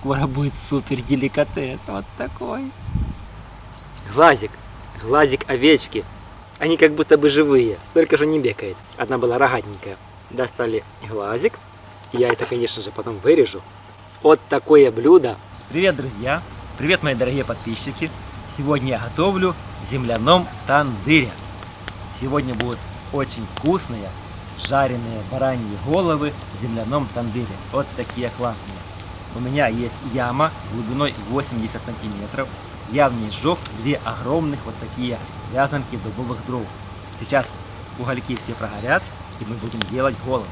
скоро будет супер деликатес. Вот такой. Глазик. Глазик овечки. Они как будто бы живые, только же не бегает. Одна была рогатенькая. Достали глазик. Я это, конечно же, потом вырежу. Вот такое блюдо. Привет, друзья! Привет, мои дорогие подписчики! Сегодня я готовлю в земляном тандыре. Сегодня будут очень вкусные жареные бараньи головы в земляном тандыре. Вот такие классные. У меня есть яма глубиной 80 сантиметров. Я в ней сжег две огромных вот такие вязанки дубовых дров. Сейчас угольки все прогорят и мы будем делать голову.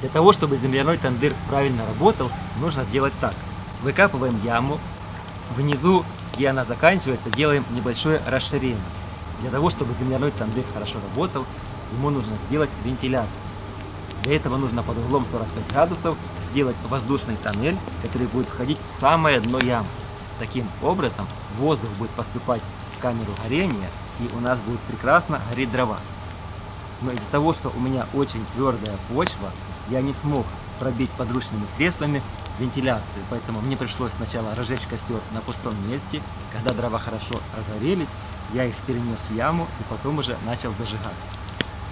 Для того, чтобы земляной тандыр правильно работал, нужно сделать так. Выкапываем яму. Внизу, где она заканчивается, делаем небольшое расширение. Для того, чтобы земляной тандыр хорошо работал, ему нужно сделать вентиляцию. Для этого нужно под углом 45 градусов сделать воздушный тоннель, который будет входить в самое дно ямы. Таким образом воздух будет поступать в камеру горения и у нас будет прекрасно гореть дрова. Но из-за того, что у меня очень твердая почва, я не смог пробить подручными средствами вентиляцию, поэтому мне пришлось сначала разжечь костер на пустом месте. Когда дрова хорошо разгорелись, я их перенес в яму и потом уже начал зажигать.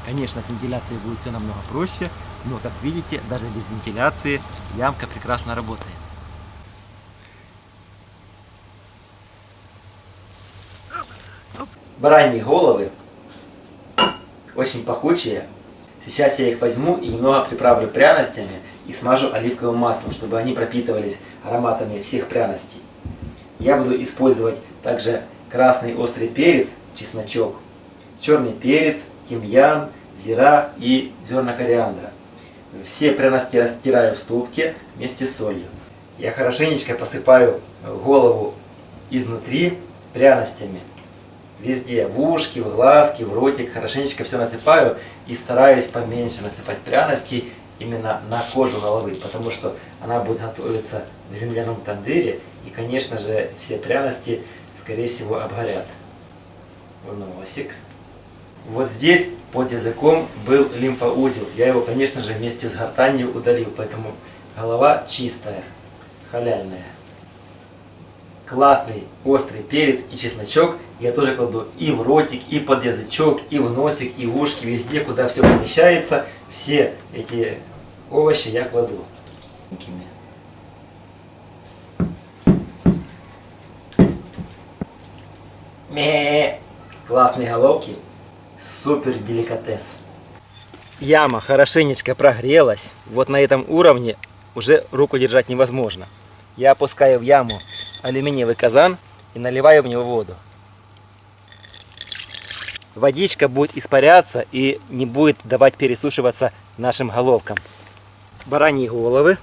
Конечно, с вентиляцией будет все намного проще, но, как видите, даже без вентиляции ямка прекрасно работает. Бараньи головы очень пахучие. Сейчас я их возьму и немного приправлю пряностями и смажу оливковым маслом, чтобы они пропитывались ароматами всех пряностей. Я буду использовать также красный острый перец, чесночок, черный перец, тимьян, зира и зерна кориандра. Все пряности растираю в ступке вместе с солью. Я хорошенечко посыпаю голову изнутри пряностями. Везде, в ушки, в глазки, в ротик, хорошенечко все насыпаю и стараюсь поменьше насыпать пряности именно на кожу головы, потому что она будет готовиться в земляном тандыре и, конечно же, все пряности, скорее всего, обгорят. В носик. Вот здесь под языком был лимфоузел. Я его, конечно же, вместе с гортанью удалил, поэтому голова чистая, халяльная. Классный острый перец и чесночок я тоже кладу и в ротик, и под язычок, и в носик, и в ушки, везде, куда все помещается. Все эти овощи я кладу. Ме, классные головки, супер деликатес. Яма хорошенечко прогрелась. Вот на этом уровне уже руку держать невозможно. Я опускаю в яму алюминиевый казан и наливаю в него воду. Водичка будет испаряться и не будет давать пересушиваться нашим головкам. Бараньи головы.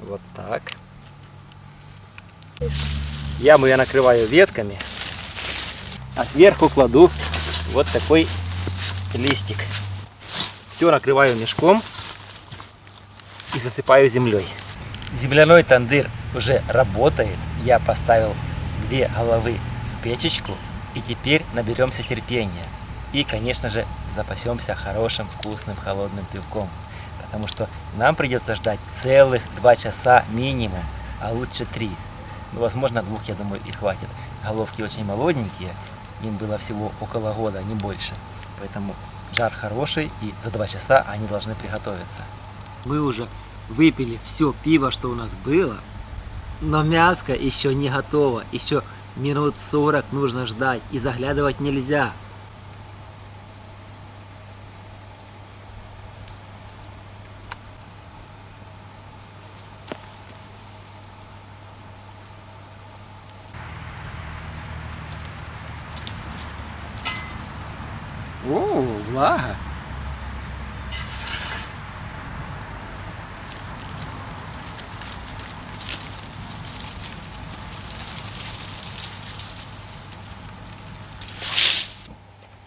Вот так. Яму я накрываю ветками, а сверху кладу вот такой листик. Все накрываю мешком и засыпаю землей. Земляной тандыр уже работает. Я поставил две головы в печечку. И теперь наберемся терпения. И, конечно же, запасемся хорошим, вкусным, холодным пивком. Потому что нам придется ждать целых два часа минимум, а лучше три. Ну, возможно, двух, я думаю, и хватит. Головки очень молоденькие, им было всего около года, не больше. Поэтому жар хороший, и за два часа они должны приготовиться. Мы уже выпили все пиво, что у нас было, но мяско еще не готово, еще минут 40 нужно ждать, и заглядывать нельзя. О, влага.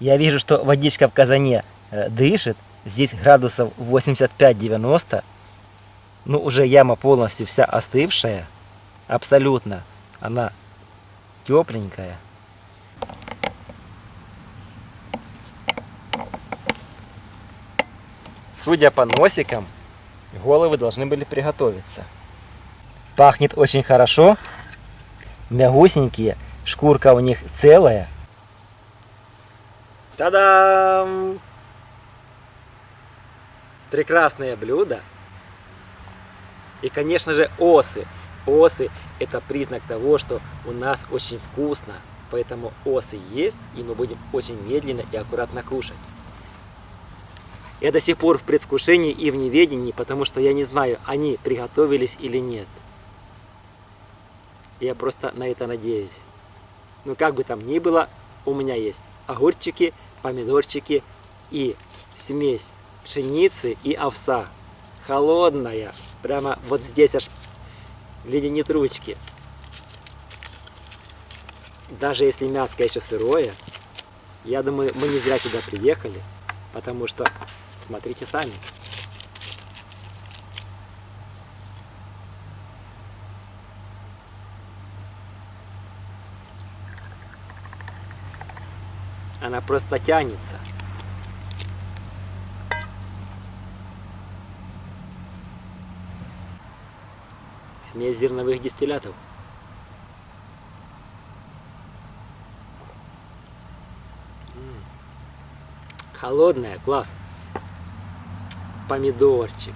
Я вижу, что водичка в казане э, дышит. Здесь градусов 85-90. Ну, уже яма полностью вся остывшая. Абсолютно. Она тепленькая. Судя по носикам, головы должны были приготовиться. Пахнет очень хорошо. Мягусенькие. Шкурка у них целая. Та-дам! Прекрасное блюдо. И, конечно же, осы. Осы – это признак того, что у нас очень вкусно. Поэтому осы есть, и мы будем очень медленно и аккуратно кушать. Я до сих пор в предвкушении и в неведении, потому что я не знаю, они приготовились или нет. Я просто на это надеюсь. Ну как бы там ни было, у меня есть огурчики, помидорчики и смесь пшеницы и овса. Холодная. Прямо вот здесь аж леденит ручки. Даже если мяско еще сырое, я думаю, мы не зря сюда приехали, потому что, смотрите сами. Она просто тянется. Смесь зерновых дистиллятов. Холодная, класс. Помидорчик.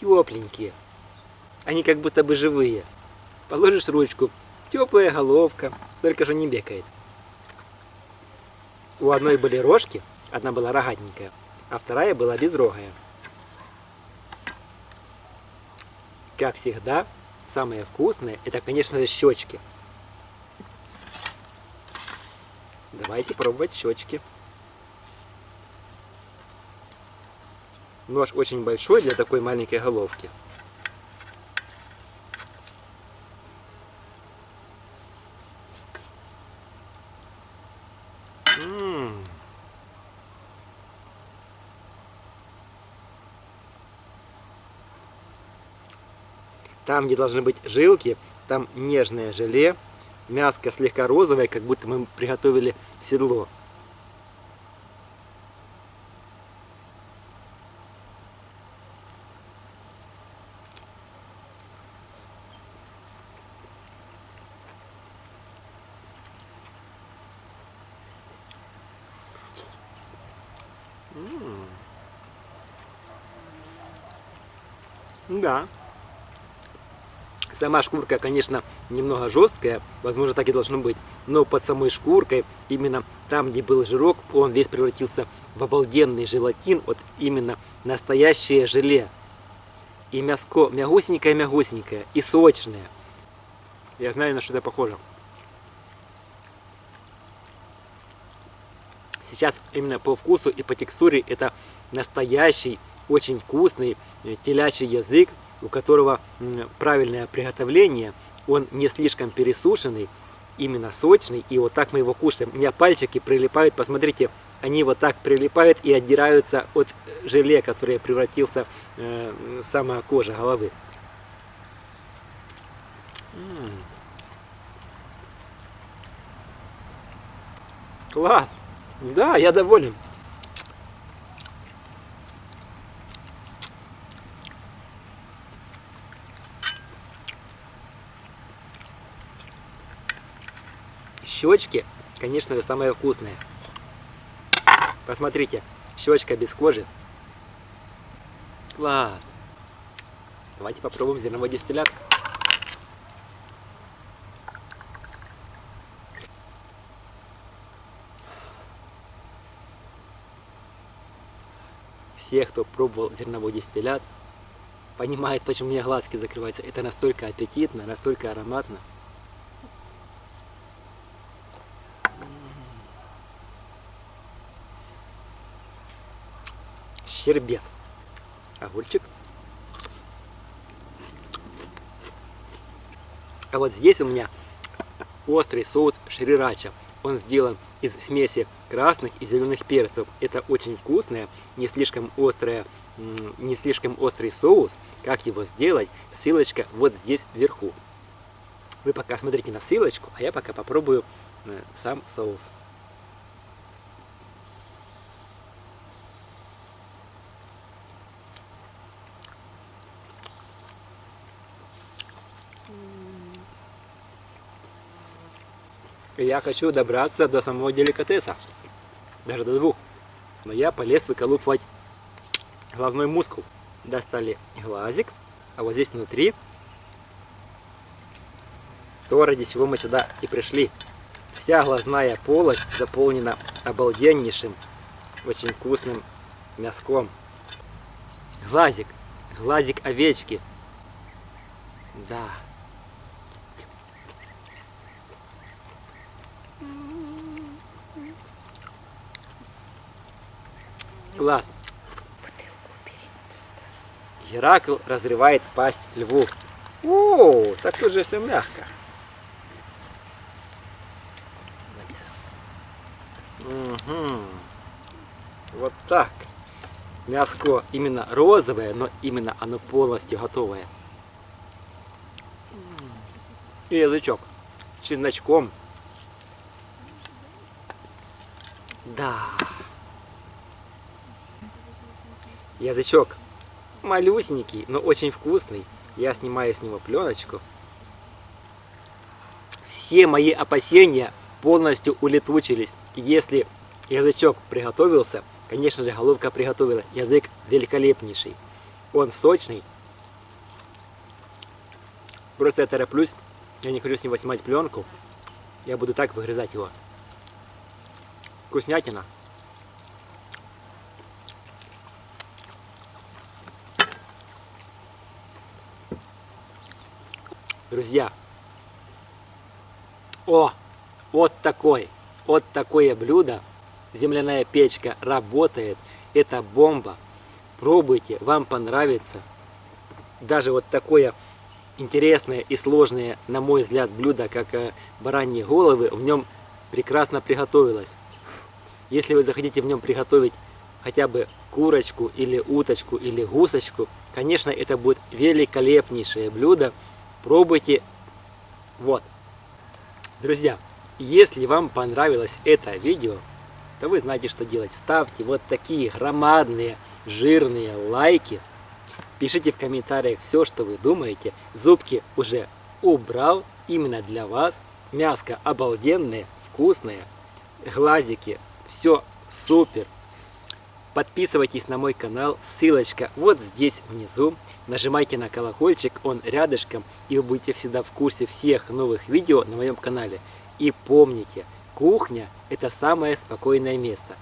Тепленькие. Они как будто бы живые. Положишь ручку, теплая головка, только же не бегает. У одной были рожки, одна была рогатенькая, а вторая была безрогая. Как всегда, самое вкусное, это, конечно же, щечки. Давайте пробовать щечки. Нож очень большой для такой маленькой головки. Там, где должны быть жилки, там нежное желе. Мяско слегка розовое, как будто мы приготовили седло. Да. Сама шкурка, конечно, немного жесткая, возможно, так и должно быть, но под самой шкуркой, именно там, где был жирок, он весь превратился в обалденный желатин, вот именно настоящее желе. И мяско мягусенькое-мягусенькое и сочное. Я знаю, на что это похоже. Сейчас именно по вкусу и по текстуре это настоящий, очень вкусный э, телячий язык, у которого правильное приготовление, он не слишком пересушенный, именно сочный, и вот так мы его кушаем. У меня пальчики прилипают, посмотрите, они вот так прилипают и отдираются от желе, который превратился э, сама кожа головы. Класс! Да, я доволен. Щечки, конечно же, самое вкусное. Посмотрите, щечка без кожи. Класс! Давайте попробуем зерновой дистиллят. Все, кто пробовал зерновой дистиллят, понимают, почему у меня глазки закрываются. Это настолько аппетитно, настолько ароматно. Щербет. Огурчик. А вот здесь у меня острый соус шрирача. Он сделан из смеси красных и зеленых перцев. Это очень вкусное, не слишком острое, не слишком острый соус. Как его сделать? Ссылочка вот здесь вверху. Вы пока смотрите на ссылочку, а я пока попробую э, сам соус. Я хочу добраться до самого деликатеса. Даже до двух. Но я полез выколупывать глазной мускул. Достали глазик, а вот здесь внутри то, ради чего мы сюда и пришли. Вся глазная полость заполнена обалденнейшим, очень вкусным мяском. Глазик, глазик овечки. Да. Класс. Геракл разрывает пасть льву. О, так тут же все мягко. Угу. Вот так. Мяско именно розовое, но именно оно полностью готовое. И язычок с чесночком. Да. Язычок малюсенький, но очень вкусный. Я снимаю с него пленочку. Все мои опасения полностью улетучились. Если язычок приготовился, конечно же головка приготовилась. Язык великолепнейший. Он сочный. Просто я тороплюсь. Я не хочу с него снимать пленку. Я буду так выгрызать его. Вкуснятина. Друзья, о, вот такой, вот такое блюдо, земляная печка работает, это бомба. Пробуйте, вам понравится. Даже вот такое интересное и сложное, на мой взгляд, блюдо, как э, бараньи головы, в нем прекрасно приготовилось. Если вы захотите в нем приготовить хотя бы курочку или уточку или гусочку, конечно, это будет великолепнейшее блюдо. Пробуйте. Вот. Друзья, если вам понравилось это видео, то вы знаете, что делать. Ставьте вот такие громадные, жирные лайки. Пишите в комментариях все, что вы думаете. Зубки уже убрал именно для вас. Мяско обалденное, вкусное. Глазики, все супер. Подписывайтесь на мой канал, ссылочка вот здесь внизу. Нажимайте на колокольчик, он рядышком, и вы будете всегда в курсе всех новых видео на моем канале. И помните, кухня – это самое спокойное место.